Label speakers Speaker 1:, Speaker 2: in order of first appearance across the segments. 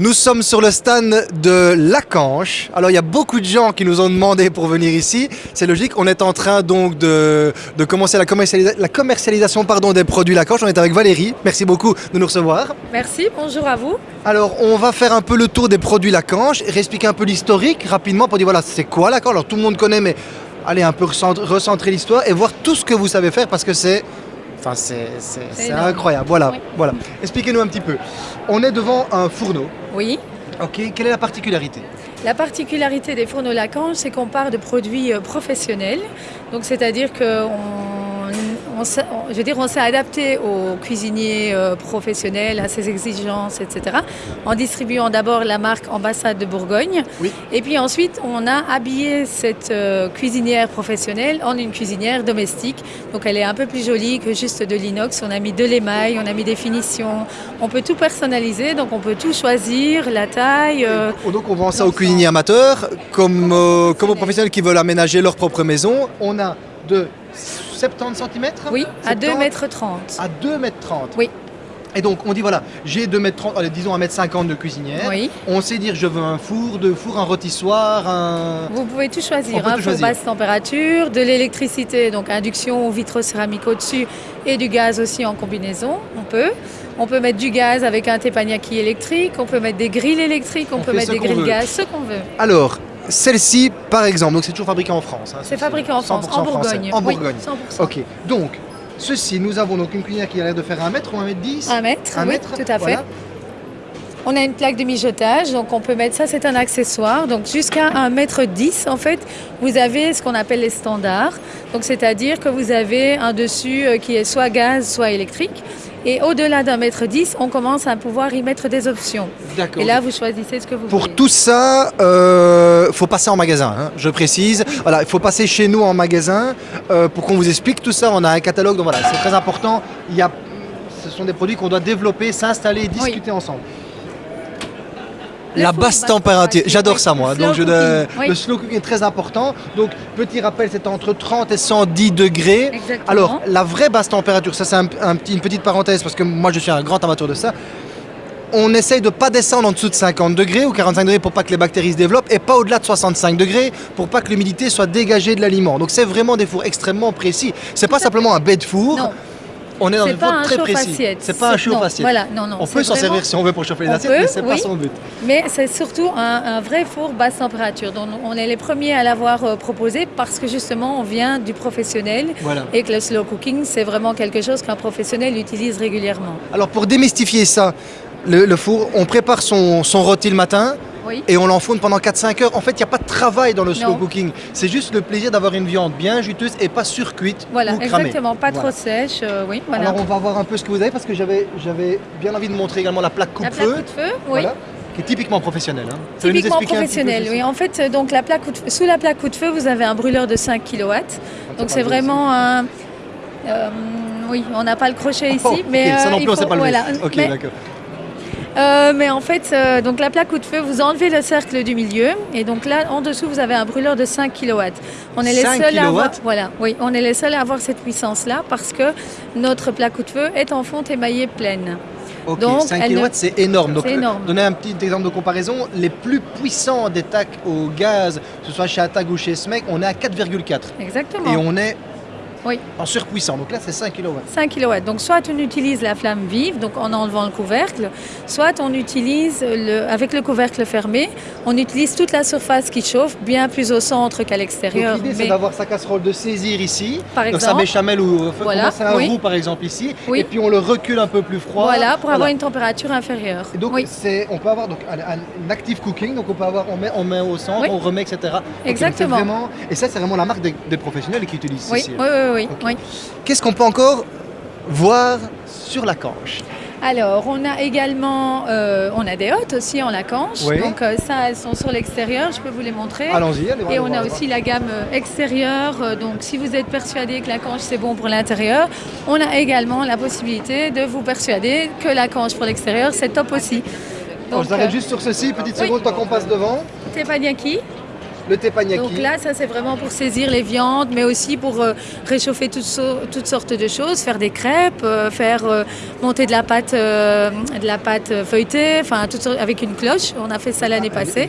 Speaker 1: Nous sommes sur le stand de Lacanche. Alors il y a beaucoup de gens qui nous ont demandé pour venir ici. C'est logique, on est en train donc de, de commencer la, commercialisa- la commercialisation pardon, des produits Lacanche. On est avec Valérie. Merci beaucoup de nous recevoir.
Speaker 2: Merci, bonjour à vous.
Speaker 1: Alors on va faire un peu le tour des produits Lacanche, réexpliquer un peu l'historique rapidement pour dire voilà c'est quoi Lacanche? Alors tout le monde connaît mais allez un peu recentrer, recentrer l'histoire et voir tout ce que vous savez faire parce que c'est... Enfin, c'est incroyable. Voilà,
Speaker 2: Oui.
Speaker 1: voilà. Expliquez-nous un petit peu. On est devant un fourneau.
Speaker 2: Oui.
Speaker 1: Ok, quelle est la particularité?
Speaker 2: La particularité des fourneaux Lacanche, c'est qu'on part de produits euh, professionnels. Donc, c'est-à-dire qu'on on, je veux dire, on s'est adapté aux cuisiniers euh, professionnels, à ses exigences, etc. En distribuant d'abord la marque Ambassade de Bourgogne.
Speaker 1: Oui.
Speaker 2: Et puis ensuite, on a habillé cette euh, cuisinière professionnelle en une cuisinière domestique. Donc, elle est un peu plus jolie que juste de l'inox. On a mis de l'émail, on a mis des finitions. On peut tout personnaliser, donc on peut tout choisir, la taille. euh,
Speaker 1: Et Donc on vend ça aux cuisiniers amateurs, comme, euh, comme aux
Speaker 2: professionnels.
Speaker 1: professionnels qui veulent aménager leur propre maison. On a de 70 cm
Speaker 2: Oui, à 2 mètres 30.
Speaker 1: à 2 mètres 30.
Speaker 2: Oui.
Speaker 1: Et donc on dit voilà, j'ai 2 mètres 30, allez, disons 1 mètre 50 de cuisinière.
Speaker 2: Oui,
Speaker 1: On sait dire je veux un four, deux fours, un rôtissoir, un...
Speaker 2: vous pouvez tout choisir.
Speaker 1: peut
Speaker 2: hein,
Speaker 1: tout
Speaker 2: pour
Speaker 1: choisir.
Speaker 2: basse température, de l'électricité, donc induction ou vitrocéramique au-dessus, et du gaz aussi en combinaison. On peut. On peut mettre du gaz avec un teppanyaki électrique, on peut mettre des grilles électriques, on,
Speaker 1: On
Speaker 2: peut mettre des grilles gaz, ce qu'on veut.
Speaker 1: Alors, celle-ci par exemple, donc c'est toujours fabriqué en France. hein,
Speaker 2: C'est fabriqué en France,
Speaker 1: 100%
Speaker 2: en. Bourgogne.
Speaker 1: En
Speaker 2: Oui,
Speaker 1: Bourgogne.
Speaker 2: 100%.
Speaker 1: Ok, donc ceci, nous avons donc une cuisinière qui a l'air de faire 1 mètre ou 1 mètre 10
Speaker 2: Un mètre,
Speaker 1: Un
Speaker 2: oui,
Speaker 1: mètre,
Speaker 2: tout à fait.
Speaker 1: voilà.
Speaker 2: On a une plaque de mijotage, donc on peut mettre ça, c'est un accessoire. Donc jusqu'à 1m10, en fait, vous avez ce qu'on appelle les standards. Donc c'est-à-dire que vous avez un dessus euh, qui est soit gaz, soit électrique. Et au-delà d'un mètre 10, on commence à pouvoir y mettre des options.
Speaker 1: D'accord.
Speaker 2: Et là, vous choisissez ce que vous
Speaker 1: Pour
Speaker 2: voulez.
Speaker 1: tout ça, il faut passer en magasin, hein, je précise. Voilà, il faut passer chez nous en magasin euh, pour qu'on vous explique tout ça. On a un catalogue, donc voilà, c'est très important. Il y a, ce sont des produits qu'on doit développer, s'installer, discuter ensemble.
Speaker 2: Le
Speaker 1: La basse température, j'adore ça moi. Donc je,
Speaker 2: oui.
Speaker 1: Le slow cooking est très important. Donc petit rappel, c'est entre 30 et 110 degrés.
Speaker 2: Exactement.
Speaker 1: Alors la vraie basse température, ça c'est un, un petit- une petite parenthèse parce que moi je suis un grand amateur de ça. On essaye de ne pas descendre en dessous de 50 degrés ou 45 degrés pour pas que les bactéries se développent et pas au-delà de 65 degrés pour pas que l'humidité soit dégagée de l'aliment. Donc c'est vraiment des fours extrêmement précis. C'est pas simplement un bête four.
Speaker 2: Non,
Speaker 1: On est dans
Speaker 2: c'est
Speaker 1: un
Speaker 2: pas
Speaker 1: four
Speaker 2: un
Speaker 1: très précis.
Speaker 2: chauffe-assiette.
Speaker 1: C'est pas un
Speaker 2: non,
Speaker 1: chauffe-assiette.
Speaker 2: Voilà, non, non.
Speaker 1: On peut s'en servir si on veut pour chauffer les assiettes,
Speaker 2: peut,
Speaker 1: mais c'est pas son but.
Speaker 2: Mais c'est surtout un, un vrai four basse température. Donc on est les premiers à l'avoir euh, proposé parce que justement on vient du professionnel
Speaker 1: Voilà.
Speaker 2: et que le slow cooking c'est vraiment quelque chose qu'un professionnel utilise régulièrement.
Speaker 1: Alors pour démystifier ça, le, le four, on prépare son, son rôti le matin
Speaker 2: Oui.
Speaker 1: et on l'enfourne pendant 4-5 heures. En fait, il n'y a pas de travail dans le slow
Speaker 2: Non.
Speaker 1: cooking. C'est juste le plaisir d'avoir une viande bien juteuse et pas surcuite
Speaker 2: Voilà,
Speaker 1: ou cramée.
Speaker 2: exactement, pas
Speaker 1: Voilà.
Speaker 2: trop sèche, euh, oui, voilà.
Speaker 1: Alors on va voir un peu ce que vous avez parce que j'avais bien envie de montrer également la plaque
Speaker 2: La
Speaker 1: coupe-feu.
Speaker 2: plaque coup de feu, oui.
Speaker 1: Qui est typiquement professionnelle. hein.
Speaker 2: Typiquement professionnel, oui. En fait, euh, donc la plaque de sous la plaque coup de feu, vous avez un brûleur de 5 kW. Donc c'est vraiment un. euh, oui, on n'a pas le crochet ici,
Speaker 1: Oh,
Speaker 2: mais
Speaker 1: ça
Speaker 2: euh,
Speaker 1: non
Speaker 2: il
Speaker 1: plus on sait
Speaker 2: faut-
Speaker 1: pas le
Speaker 2: voilà. Mais-. Euh, mais en fait, euh, donc la plaque coup de feu, vous enlevez le cercle du milieu et donc là, en dessous, vous avez un brûleur de 5 kW. On est les
Speaker 1: 5
Speaker 2: seuls à avoir, voilà, oui, on est les seuls à avoir cette puissance-là parce que notre plaque coup de feu est en fonte émaillée pleine. Donc,
Speaker 1: 5
Speaker 2: elle ne-
Speaker 1: kW c'est énorme. Donc,
Speaker 2: énorme.
Speaker 1: Donnez un petit exemple de comparaison. Les plus puissants des tacs au gaz, que ce soit chez Atag ou chez SMEC, on est à 4,4.
Speaker 2: Exactement.
Speaker 1: Et on est
Speaker 2: Oui.
Speaker 1: en surpuissant. Donc là, c'est 5 kW.
Speaker 2: 5 kW. Donc soit on utilise la flamme vive, donc en enlevant le couvercle, soit on utilise le, avec le couvercle fermé, on utilise toute la surface qui chauffe, bien plus au centre qu'à l'extérieur.
Speaker 1: l'idée, c'est
Speaker 2: mais-
Speaker 1: d'avoir sa casserole de saisir ici.
Speaker 2: Par
Speaker 1: donc sa
Speaker 2: exemple.
Speaker 1: béchamel ou
Speaker 2: Voilà,
Speaker 1: un
Speaker 2: oui.
Speaker 1: roux par exemple ici.
Speaker 2: Oui.
Speaker 1: Et puis on le recule un peu plus froid.
Speaker 2: Voilà, pour avoir une température inférieure.
Speaker 1: Et donc
Speaker 2: oui,
Speaker 1: c'est, on peut avoir donc un, un active cooking, donc on peut avoir, on met, on met au centre, on remet, etc. Donc c'est
Speaker 2: Exactement.
Speaker 1: vraiment- et ça c'est vraiment la marque des, des professionnels qui utilisent ceci.
Speaker 2: oui, oui, oui, oui.
Speaker 1: Qu'est-ce qu'on peut encore voir sur la canche
Speaker 2: Alors, on a également, euh, on a des hottes aussi en lacanche.
Speaker 1: Oui.
Speaker 2: Donc euh, ça, elles sont sur l'extérieur, je peux vous les montrer.
Speaker 1: Allons-y, allez voir.
Speaker 2: Et on
Speaker 1: voir,
Speaker 2: a aussi la gamme euh, extérieure. euh, Donc, si vous êtes persuadé que la canche c'est bon pour l'intérieur, on a également la possibilité de vous persuader que la canche pour l'extérieur c'est top aussi. Donc,
Speaker 1: je s'arrête juste sur ceci, petite
Speaker 2: oui.
Speaker 1: seconde tant qu'on passe devant.
Speaker 2: teppanyaki,
Speaker 1: Le teppanyaki.
Speaker 2: Donc là, ça c'est vraiment pour saisir les viandes, mais aussi pour euh, réchauffer toutes, so- toutes sortes de choses, faire des crêpes, euh, faire euh, monter de la pâte, de la pâte feuilletée, enfin avec une cloche. On a fait ça l'année
Speaker 1: Ah,
Speaker 2: passée.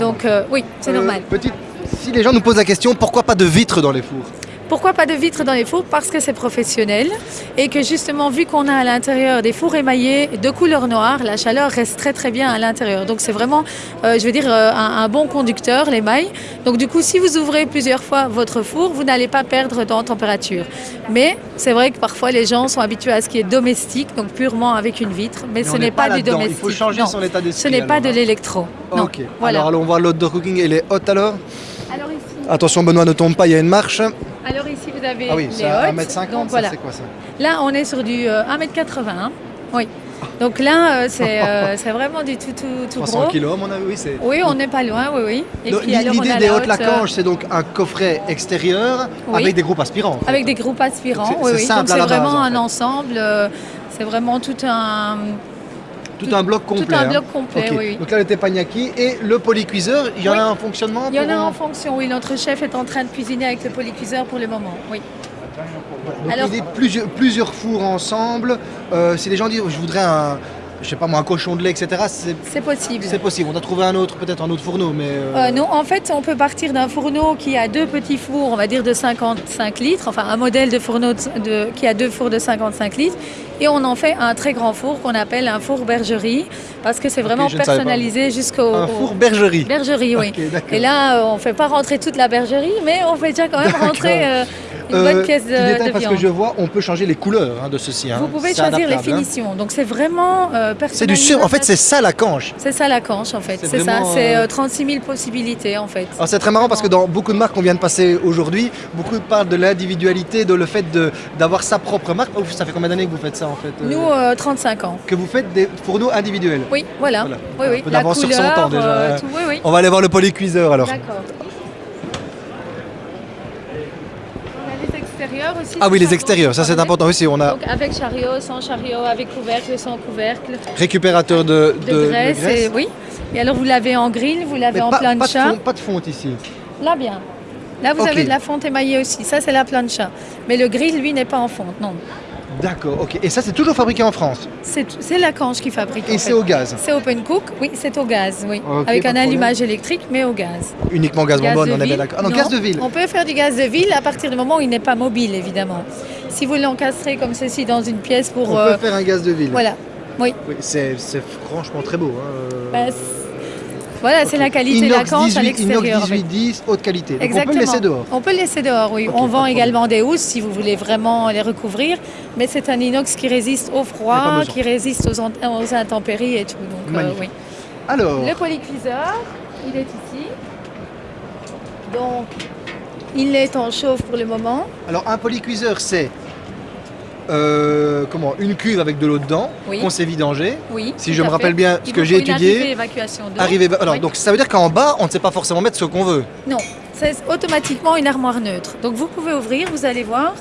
Speaker 2: Donc oui, c'est normal.
Speaker 1: petite- Si les gens nous posent la question, pourquoi pas de vitres dans les fours?
Speaker 2: Pourquoi pas de vitres dans les fours Parce que c'est professionnel et que justement, vu qu'on a à l'intérieur des fours émaillés de couleur noire, la chaleur reste très très bien à l'intérieur. Donc c'est vraiment, euh, je veux dire, euh, un, un bon conducteur, l'émail. Donc du coup, si vous ouvrez plusieurs fois votre four, vous n'allez pas perdre en température. Mais c'est vrai que parfois les gens sont habitués à ce qui est domestique, donc purement avec une vitre, mais,
Speaker 1: Mais
Speaker 2: ce n'est pas, du domestique.
Speaker 1: Il faut changer
Speaker 2: Non,
Speaker 1: son état d'esprit.
Speaker 2: ce n'est pas de
Speaker 1: hein.
Speaker 2: l'électro.
Speaker 1: Ok.
Speaker 2: Voilà.
Speaker 1: Alors allons voir l'outdoor cooking et les hôtes alors? Attention Benoît ne tombe pas, il y a une marche.
Speaker 2: alors ici vous avez
Speaker 1: Ah oui,
Speaker 2: les.
Speaker 1: 1m50,
Speaker 2: Donc
Speaker 1: ça,
Speaker 2: voilà.
Speaker 1: c'est quoi ça
Speaker 2: Là, on est sur du euh, 1m80. hein. Oui. Donc là, euh, c'est euh, c'est vraiment du tout, tout, tout
Speaker 1: 300
Speaker 2: gros.
Speaker 1: kilos mon avis, oui. c'est-
Speaker 2: Oui, on n'est pas loin, oui, oui.
Speaker 1: Donc, L'idée des hautes
Speaker 2: haute, euh,
Speaker 1: lacanges, c'est donc un coffret extérieur
Speaker 2: Oui.
Speaker 1: avec des groupes aspirants. en fait.
Speaker 2: avec des groupes aspirants.
Speaker 1: C'est-
Speaker 2: Oui, oui.
Speaker 1: simple
Speaker 2: Donc c'est vraiment
Speaker 1: en
Speaker 2: un ensemble. c'est vraiment tout un,
Speaker 1: Tout un bloc complet.
Speaker 2: tout un
Speaker 1: hein.
Speaker 2: bloc complet. Oui, oui.
Speaker 1: Donc là, le teppanyaki et le polycuiseur, il y en
Speaker 2: Oui.
Speaker 1: a un fonctionnement
Speaker 2: Il y en a en fonction. Oui, notre chef est en train de cuisiner avec le polycuiseur pour le moment. Oui.
Speaker 1: Donc
Speaker 2: Alors-
Speaker 1: l'idée, plusieurs, plusieurs fours ensemble. Euh, si les gens disent, je voudrais un, je sais pas moi, un cochon de lait, etc., c'est
Speaker 2: possible.
Speaker 1: c'est possible. On a trouvé un autre, peut-être un autre fourneau, mais... euh,
Speaker 2: Euh, non, en fait, on peut partir d'un fourneau qui a deux petits fours, on va dire de 55 litres, enfin un modèle de fourneau de- de- qui a deux fours de 55 litres, et on en fait un très grand four qu'on appelle un four bergerie, parce que c'est vraiment personnalisé jusqu'au
Speaker 1: Un four bergerie.
Speaker 2: bergerie, oui. Et là, euh, on ne fait pas rentrer toute la bergerie, mais on fait déjà quand même rentrer une
Speaker 1: Euh,
Speaker 2: bonne pièce de,
Speaker 1: petit détail,
Speaker 2: de
Speaker 1: parce que je vois, on peut changer les couleurs hein, de ceci. hein.
Speaker 2: Vous pouvez choisir les
Speaker 1: hein.
Speaker 2: finitions, donc c'est vraiment euh,
Speaker 1: C'est du sur. En fait, c'est ça la canche.
Speaker 2: C'est ça la canche, en fait.
Speaker 1: C'est
Speaker 2: ça, c'est
Speaker 1: euh,
Speaker 2: euh, 36 000 possibilités, en fait.
Speaker 1: Alors c'est très marrant parce que dans beaucoup de marques qu'on vient de passer aujourd'hui, beaucoup parlent de l'individualité, de le fait d'avoir sa propre marque. Ça fait combien d'années que vous faites ça en fait euh,
Speaker 2: Nous, euh, 35 ans.
Speaker 1: Que vous faites des fourneaux individuels.
Speaker 2: Oui, voilà.
Speaker 1: Voilà.
Speaker 2: Oui,
Speaker 1: Un
Speaker 2: oui.
Speaker 1: peu
Speaker 2: La
Speaker 1: d'avance sur son
Speaker 2: couleur,
Speaker 1: temps, déjà,
Speaker 2: euh, tout, oui, oui.
Speaker 1: On va aller voir le polycuiseur alors.
Speaker 2: D'accord. On a les extérieurs aussi.
Speaker 1: Ah oui, les extérieurs, ça c'est important aussi. On a
Speaker 2: Donc avec chariot, sans chariot, avec couvercle, sans couvercle,
Speaker 1: récupérateur de,
Speaker 2: de,
Speaker 1: de- de
Speaker 2: graisse, Et, oui. Et alors vous l'avez en grill, vous l'avez en
Speaker 1: pas, pas de
Speaker 2: plancha.
Speaker 1: fond- pas de fonte ici.
Speaker 2: Là bien. Là vous avez de la fonte émaillée aussi. Ça c'est la plancha. Mais le grill lui n'est pas en fonte, non.
Speaker 1: D'accord, ok. Et ça c'est toujours fabriqué en France.
Speaker 2: C'est la canche qui fabrique.
Speaker 1: Et c'est au gaz.
Speaker 2: C'est open cook, oui, c'est au gaz, oui. Avec un allumage électrique, mais au gaz.
Speaker 1: Uniquement gaz,
Speaker 2: Gaz
Speaker 1: bonbonne,
Speaker 2: de
Speaker 1: on est bien
Speaker 2: ville
Speaker 1: d'accord. Ah non,
Speaker 2: Non,
Speaker 1: gaz de ville.
Speaker 2: On peut faire du gaz de ville à partir du moment où il n'est pas mobile, évidemment. Si vous l'encastrez comme ceci dans une pièce pour...
Speaker 1: On
Speaker 2: euh,
Speaker 1: peut faire un gaz de ville.
Speaker 2: voilà. Oui.
Speaker 1: C'est franchement très beau. hein.
Speaker 2: Bah, voilà, c'est la qualité de la canche à
Speaker 1: 18,
Speaker 2: l'extérieur.
Speaker 1: Inox
Speaker 2: en fait.
Speaker 1: 1810, haute qualité. Donc
Speaker 2: Exactement.
Speaker 1: on peut le laisser dehors.
Speaker 2: On peut le laisser dehors, oui. On vend également des housses si vous voulez vraiment les recouvrir. Mais c'est un inox qui résiste au froid, qui résiste aux, intempéries et tout. Donc, euh, oui.
Speaker 1: Alors,
Speaker 2: Le polycuiseur, il est ici. Donc, il est en chauffe pour le moment.
Speaker 1: alors un polycuiseur, c'est euh, comment une cuve avec de l'eau dedans
Speaker 2: Oui.
Speaker 1: qu'on s'est vidangé.
Speaker 2: Oui.
Speaker 1: Si je me rappelle
Speaker 2: fait.
Speaker 1: bien ce
Speaker 2: Il
Speaker 1: que j'ai étudié,
Speaker 2: arrivée évacuation
Speaker 1: alors
Speaker 2: Oui.
Speaker 1: donc ça veut dire qu'en bas, on ne sait pas forcément mettre ce qu'on veut.
Speaker 2: Non, c'est automatiquement une armoire neutre. Donc vous pouvez ouvrir, vous allez voir.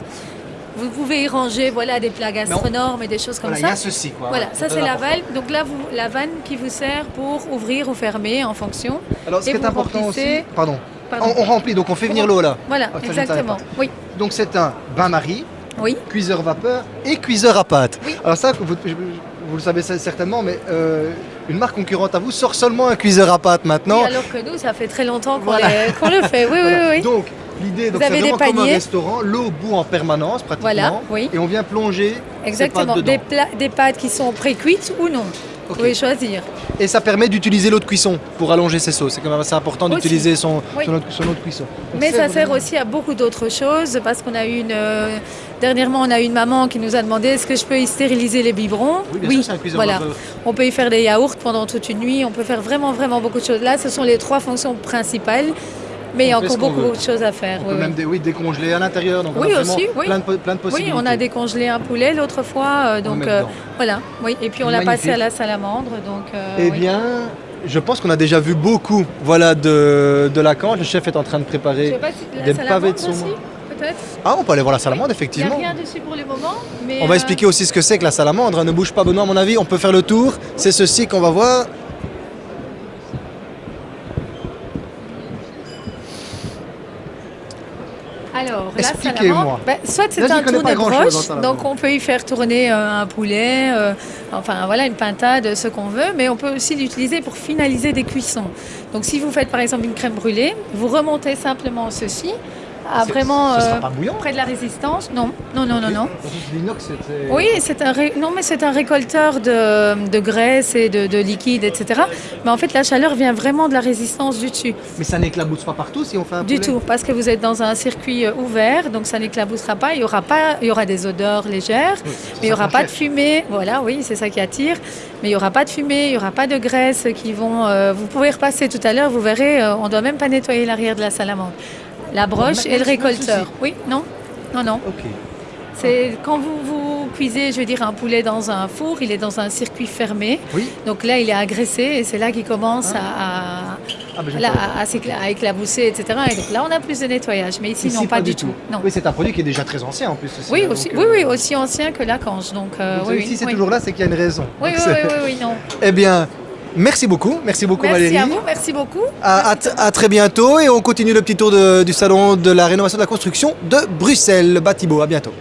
Speaker 2: Vous pouvez y ranger voilà, des plats gastronormes et des choses comme
Speaker 1: Voilà, il y
Speaker 2: ça.
Speaker 1: a ceci quoi.
Speaker 2: Voilà, ça c'est la valve. Donc là, vous, la vanne qui vous sert pour ouvrir ou fermer en fonction.
Speaker 1: Alors ce
Speaker 2: Et
Speaker 1: qui est important aussi,
Speaker 2: remplissez-
Speaker 1: pardon,
Speaker 2: Pardon.
Speaker 1: On, on remplit, donc on fait venir l'eau là.
Speaker 2: Voilà,
Speaker 1: Ah, ça,
Speaker 2: exactement. Oui,
Speaker 1: Donc c'est un bain-marie,
Speaker 2: oui.
Speaker 1: cuiseur vapeur et cuiseur à pâte.
Speaker 2: Oui.
Speaker 1: Alors ça, vous, le savez certainement, mais euh, une marque concurrente à vous sort seulement un cuiseur à pâte maintenant.
Speaker 2: Oui, alors que nous, ça fait très longtemps qu'on
Speaker 1: Voilà.
Speaker 2: le fait. Oui, oui,
Speaker 1: Voilà.
Speaker 2: oui. oui.
Speaker 1: Donc l'idée, c'est vraiment comme un restaurant, l'eau bout en permanence pratiquement.
Speaker 2: Voilà, oui.
Speaker 1: Et on vient plonger
Speaker 2: Exactement.
Speaker 1: ces
Speaker 2: Des,
Speaker 1: pâtes
Speaker 2: des qui sont pré-cuites ou non. Vous pouvez choisir.
Speaker 1: Et ça permet d'utiliser l'eau de cuisson pour allonger ses sauces. C'est quand même assez important d'utiliser son,
Speaker 2: Oui.
Speaker 1: son, eau, son eau de cuisson. Donc
Speaker 2: Mais ça sert aussi à beaucoup d'autres choses parce qu'on a eu une. Dernièrement, on a eu une maman qui nous a demandé est-ce que je peux y stériliser les biberons
Speaker 1: Oui, bien sûr, c'est un
Speaker 2: voilà. On peut y faire des yaourts pendant toute une nuit. On peut faire vraiment, vraiment beaucoup de choses. Là, ce sont les trois fonctions principales. Mais il y a encore beaucoup, de choses à faire.
Speaker 1: On
Speaker 2: oui,
Speaker 1: peut
Speaker 2: oui.
Speaker 1: même oui, décongeler à l'intérieur. Donc on
Speaker 2: Oui,
Speaker 1: a
Speaker 2: aussi, oui.
Speaker 1: Plein, de, plein de
Speaker 2: Oui,
Speaker 1: possibilités.
Speaker 2: on a décongelé un poulet l'autre fois, euh, donc euh, voilà. Oui, et puis on l'a passé à la salamandre, donc. euh,
Speaker 1: Eh
Speaker 2: oui.
Speaker 1: bien, je pense qu'on a déjà vu beaucoup voilà, de, de la canche. Le chef est en train de
Speaker 2: Je
Speaker 1: préparer.
Speaker 2: sais pas si
Speaker 1: des pavés de saumon. Ah, on peut aller voir la salamandre, effectivement.
Speaker 2: Il n'y a rien dessus pour le moment. Mais
Speaker 1: on va
Speaker 2: euh,
Speaker 1: expliquer aussi ce que c'est que la salamandre. Hein. Ne bouge pas, Benoît, à mon avis. On peut faire le tour. C'est ceci qu'on va voir.
Speaker 2: Alors,
Speaker 1: la
Speaker 2: salamandre, bah, soit c'est un
Speaker 1: tour de
Speaker 2: broche,
Speaker 1: hein,
Speaker 2: donc on peut y faire tourner euh, un poulet, euh, enfin voilà, une pintade, ce qu'on veut, mais on peut aussi l'utiliser pour finaliser des cuissons. Donc si vous faites par exemple une crème brûlée, vous remontez simplement ceci, à
Speaker 1: C'est-
Speaker 2: vraiment
Speaker 1: Ce sera
Speaker 2: euh,
Speaker 1: pas bouillant
Speaker 2: près de la résistance. Non, non, non, non, non.
Speaker 1: L'inox, c'était-
Speaker 2: Oui, c'est un ré- non mais c'est un récolteur de, de graisse et de, de liquide, etc. Mais en fait, la chaleur vient vraiment de la résistance du dessus.
Speaker 1: Mais ça n'éclabousse pas partout si on fait un
Speaker 2: Du tout, parce que vous êtes dans un circuit euh, ouvert, donc ça n'éclaboussera pas. Il y aura pas, il y aura des odeurs légères,
Speaker 1: Oui,
Speaker 2: mais il y aura pas de fumée. Voilà, oui, c'est ça qui attire. Mais il y aura pas de fumée, il y aura pas de graisse qui vont. euh, vous pouvez repasser tout à l'heure, vous verrez, on doit même pas nettoyer l'arrière de la salamandre. La broche et le
Speaker 1: pas
Speaker 2: récolteur. Oui, non, non, non.
Speaker 1: Ok.
Speaker 2: C'est quand vous, vous cuisez, je veux dire, un poulet dans un four, il est dans un circuit fermé.
Speaker 1: Oui.
Speaker 2: Donc là, il est agressé et c'est là qu'il commence à,
Speaker 1: Ah, ben,
Speaker 2: à, là,
Speaker 1: savais
Speaker 2: à- à s'écla- à éclabousser, etc. Et donc là, on a plus de nettoyage. Mais ici,
Speaker 1: Ici,
Speaker 2: non, pas, du tout. Non.
Speaker 1: Oui, c'est un produit qui est déjà très ancien en plus. aussi,
Speaker 2: Oui,
Speaker 1: hein,
Speaker 2: aussi,
Speaker 1: donc,
Speaker 2: oui,
Speaker 1: euh,
Speaker 2: oui, aussi ancien que la cange. Donc, euh,
Speaker 1: donc,
Speaker 2: oui,
Speaker 1: si
Speaker 2: oui,
Speaker 1: c'est
Speaker 2: oui.
Speaker 1: toujours là, c'est qu'il y a une raison.
Speaker 2: Oui,
Speaker 1: Donc,
Speaker 2: oui, oui, oui, non.
Speaker 1: Eh bien, merci beaucoup. Merci beaucoup
Speaker 2: Merci
Speaker 1: Valérie.
Speaker 2: à vous, merci beaucoup.
Speaker 1: À, à t- à très bientôt et on continue le petit tour de- du salon de la rénovation de la construction de Bruxelles. Batibo, à bientôt.